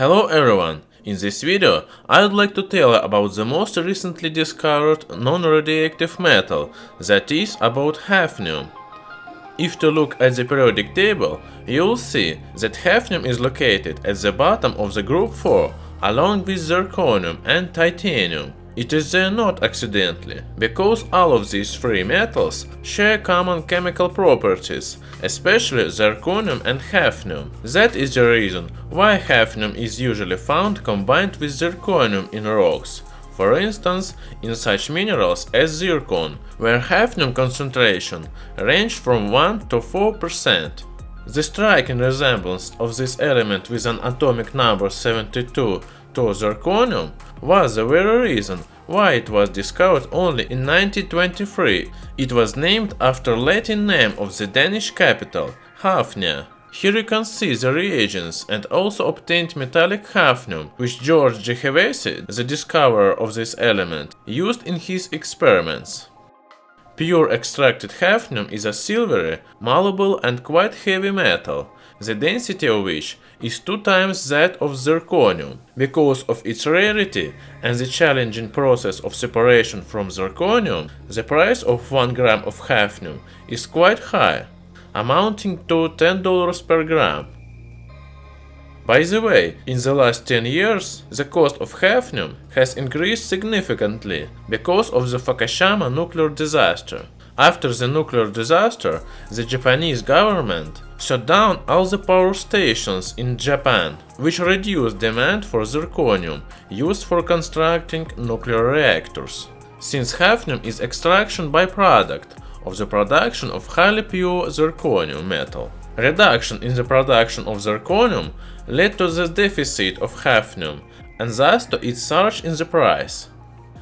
Hello everyone! In this video I would like to tell about the most recently discovered non-radioactive metal, that is about hafnium. If to look at the periodic table, you'll see that hafnium is located at the bottom of the group 4 along with zirconium and titanium. It is there not accidentally, because all of these three metals share common chemical properties, especially zirconium and hafnium. That is the reason why hafnium is usually found combined with zirconium in rocks, for instance in such minerals as zircon, where hafnium concentration range from 1 to 4%. The striking resemblance of this element with an atomic number 72 to zirconium was the very reason why it was discovered only in 1923. It was named after Latin name of the Danish capital, Hafnia. Here you can see the reagents and also obtained metallic hafnium, which George de Hevesy, the discoverer of this element, used in his experiments. Pure extracted hafnium is a silvery, malleable and quite heavy metal, the density of which is two times that of zirconium. Because of its rarity and the challenging process of separation from zirconium, the price of 1 gram of hafnium is quite high, amounting to $10 per gram. By the way, in the last 10 years, the cost of hafnium has increased significantly because of the Fukushima nuclear disaster. After the nuclear disaster, the Japanese government shut down all the power stations in Japan, which reduced demand for zirconium used for constructing nuclear reactors. Since hafnium is extraction byproduct of the production of highly pure zirconium metal. Reduction in the production of zirconium led to the deficit of hafnium and thus to its surge in the price.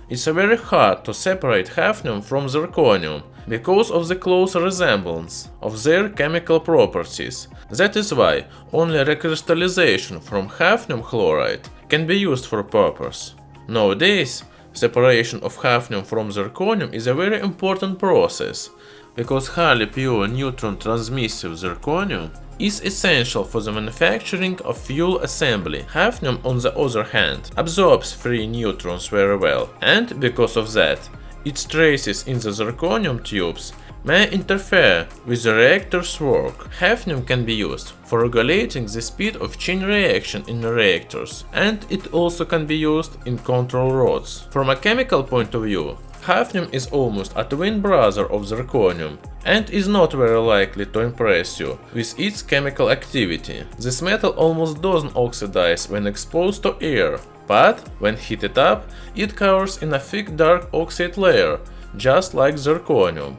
It's very hard to separate hafnium from zirconium because of the close resemblance of their chemical properties. That is why only recrystallization from hafnium chloride can be used for purpose. Nowadays, separation of hafnium from zirconium is a very important process, because highly pure neutron transmissive zirconium is essential for the manufacturing of fuel assembly. Hafnium, on the other hand, absorbs free neutrons very well, and because of that, its traces in the zirconium tubes may interfere with the reactor's work. Hafnium can be used for regulating the speed of chain reaction in reactors, and it also can be used in control rods. From a chemical point of view, hafnium is almost a twin brother of zirconium and is not very likely to impress you with its chemical activity. This metal almost doesn't oxidize when exposed to air, but when heated up, it covers in a thick dark oxide layer, just like zirconium.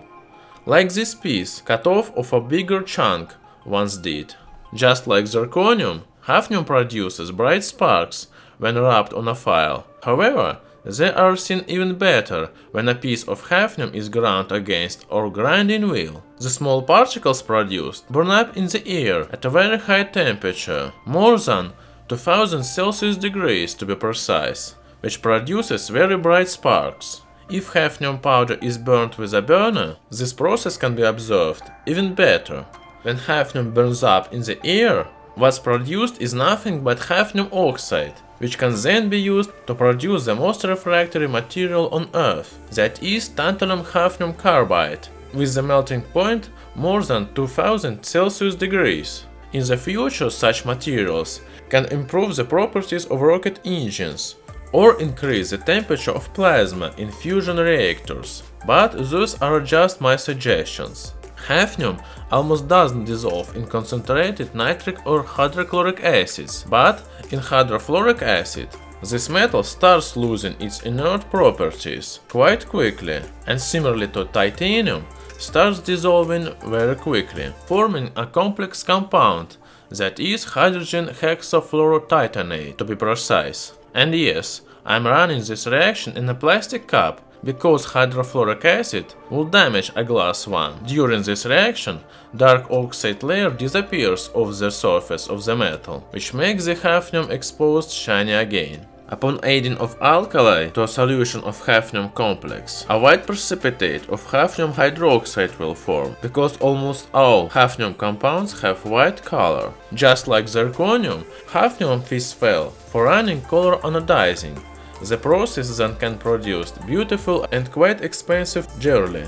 Like this piece, cut off of a bigger chunk once did. Just like zirconium, hafnium produces bright sparks when rubbed on a file. However, they are seen even better when a piece of hafnium is ground against or grinding wheel. The small particles produced burn up in the air at a very high temperature, more than 2000 Celsius degrees to be precise, which produces very bright sparks. If hafnium powder is burnt with a burner, this process can be observed even better. When hafnium burns up in the air, what's produced is nothing but hafnium oxide, which can then be used to produce the most refractory material on Earth, that is tantalum hafnium carbide, with the melting point more than 2000 Celsius degrees. In the future such materials can improve the properties of rocket engines, or increase the temperature of plasma in fusion reactors, but those are just my suggestions. Hafnium almost doesn't dissolve in concentrated nitric or hydrochloric acids, but in hydrofluoric acid. This metal starts losing its inert properties quite quickly, and similarly to titanium, starts dissolving very quickly, forming a complex compound that is hydrogen hexafluorotitanate to be precise. And yes, I'm running this reaction in a plastic cup because hydrofluoric acid will damage a glass one. During this reaction, dark oxide layer disappears off the surface of the metal, which makes the hafnium exposed shiny again. Upon adding of alkali to a solution of hafnium complex, a white precipitate of hafnium hydroxide will form, because almost all hafnium compounds have white color. Just like zirconium, hafnium well for running color anodizing. The process then can produce beautiful and quite expensive jewelry.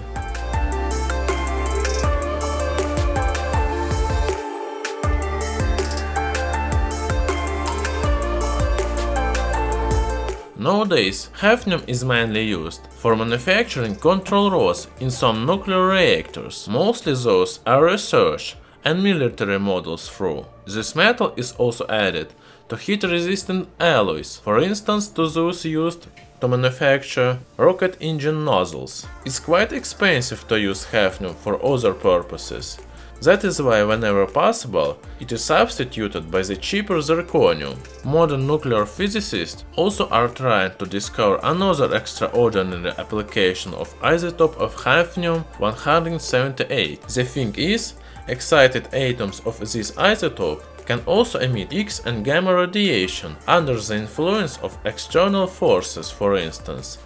Nowadays, hafnium is mainly used for manufacturing control rods in some nuclear reactors, mostly those are research and military models through. This metal is also added to heat-resistant alloys, for instance to those used to manufacture rocket engine nozzles. It's quite expensive to use hafnium for other purposes, that is why whenever possible, it is substituted by the cheaper zirconium. Modern nuclear physicists also are trying to discover another extraordinary application of isotope of hafnium-178. The thing is, excited atoms of this isotope can also emit X and gamma radiation under the influence of external forces for instance,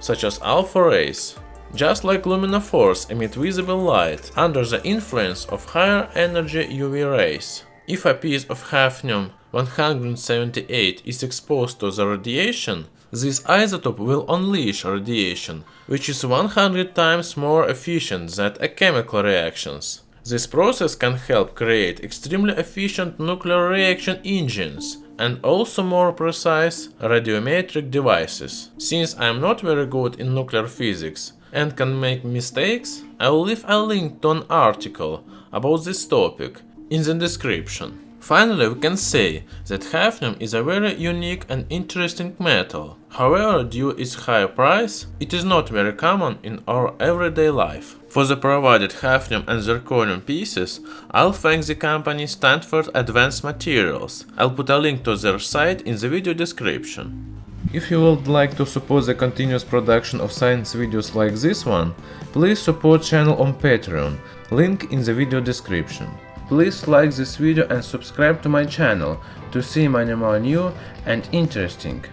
such as alpha rays. Just like luminophores emit visible light under the influence of higher energy UV rays. If a piece of hafnium-178 is exposed to the radiation, this isotope will unleash radiation, which is 100 times more efficient than a chemical reactions. This process can help create extremely efficient nuclear reaction engines and also more precise radiometric devices. Since I am not very good in nuclear physics, and can make mistakes, I will leave a link to an article about this topic in the description. Finally, we can say that hafnium is a very unique and interesting metal. However, due its high price, it is not very common in our everyday life. For the provided hafnium and zirconium pieces, I'll thank the company Stanford Advanced Materials. I'll put a link to their site in the video description. If you would like to support the continuous production of science videos like this one, please support channel on Patreon, link in the video description. Please like this video and subscribe to my channel to see many more new and interesting